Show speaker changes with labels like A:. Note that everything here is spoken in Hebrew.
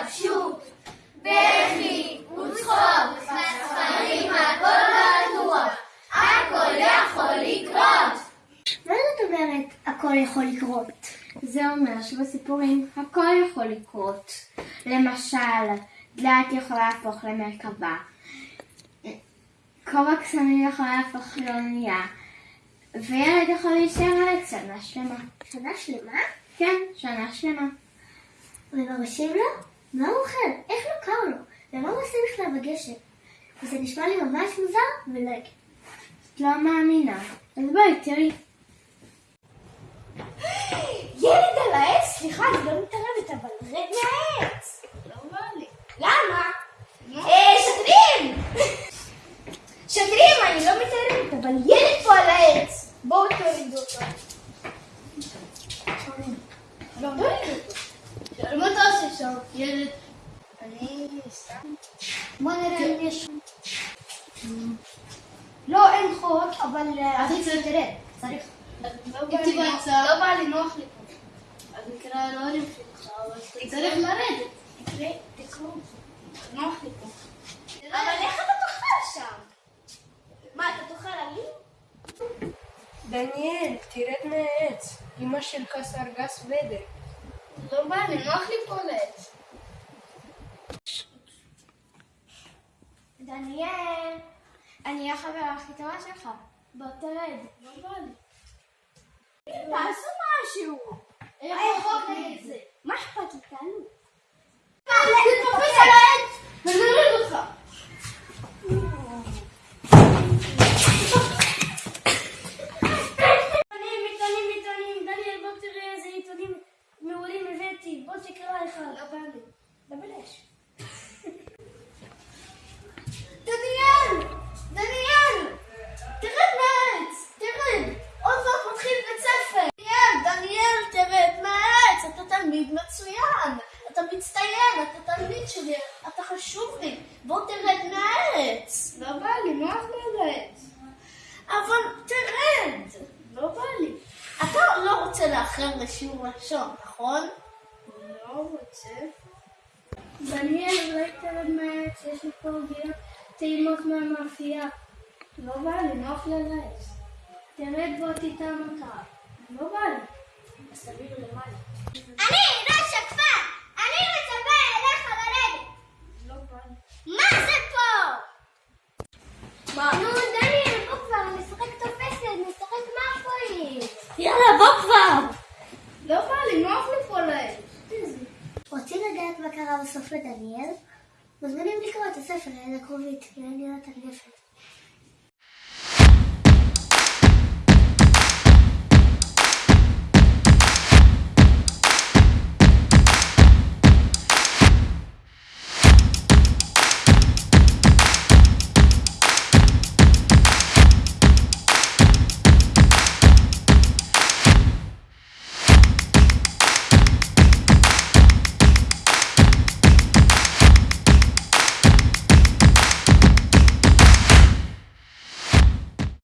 A: התלבשות, בכי וצחוק, ספרים, הכל בטוח, הכל יכול לקרות. מה זאת אומרת הכל יכול לקרות?
B: זה אומר שבסיפורים הכל יכול לקרות. למשל, דלת יכולה להפוך למרכבה. כובע קסמים יכול להפוך לאונייה, וילד יכול להישאר ילד שנה שלמה.
A: שנה שלמה?
B: כן, שנה שלמה.
A: ומרשים לו? מה הוא אוכל? איך לא קר לו? ומה הוא עושה בכלל בגשם? וזה נשמע לי ממש מוזר ולא הגיוני.
B: את לא מאמינה. אז בואי, תראי.
A: ילד על העץ? סליחה, אני לא מתערבת, אבל רד מהעץ.
C: לא בא לי.
A: למה? אה, שוטרים! שוטרים, אני לא מתערבת, אבל ילד פה על העץ. בואו תורידו אותו.
C: לא בא לי. מה אתה עושה שם? ילד. סתם.
A: בוא נראה אם יש... לא, אין חוק, אבל...
C: אז היא צריכה
A: תראה, צריך.
C: לא בא לי נוח- לא בא לי נוח לי פה. אז נקרא להורים שלך, אבל צריך לרדת.
A: תקרא, תקראו.
C: נוח לי פה.
A: אבל איך אתה תאכל שם? מה, אתה תאכל עלים?
D: דניאל, תרד מהעץ. אמא שלך סרגס בדר.
C: לא בא לי, נוח לי פה לעץ.
B: דניאל, אני החברה הכי טובה שלך. בוא תרד.
A: תעשו משהו. מה אכפת לי? תעלו.
C: תתפוס על העץ! ונוריד אותך.
A: עיתונים, עיתונים, עיתונים. דניאל, בוא תראה איזה עיתונים מעולים הבאתי. בוא תקרא אחד.
C: לא בא לי.
A: לבלש. דניאל! דניאל! תרד מהעץ! תרד! עוד מעט מתחיל בית ספר! דניאל! דניאל, תרד מהעץ! אתה תלמיד מצוין! אתה מצטיין! אתה תלמיד שלי! אתה חשוב לי! בוא תרד מהעץ!
C: לא בא לי, נוח לי על העץ.
A: אבל תרד!
C: לא בא לי.
A: אתה לא רוצה לאחר לשיעור לשון, נכון?
C: לא רוצה.
B: דניאל, אולי תרד מהעץ, יש לי פה עוגיות טעימות מהמאפייה.
C: לא בא לי, נוח לי על העץ.
B: תרד בוא תטעם אותה.
C: לא בא לי.
A: אז תביאו למעלה.
E: אני ראש הכפר! אני מצפה אליך לרדת!
C: לא בא לי.
E: מה זה פה?
A: מה?
E: נו, דניאל, בוא כבר, נשחק תופסת, נשחק מאפואים!
A: יאללה, בוא כבר!
C: לא בא לי, נוח לי פה על העץ.
A: רוצים לדעת מה קרה בסוף לדניאל? מוזמנים לקרוא את הספר ליד הקרובית, ליד גינת הגפן.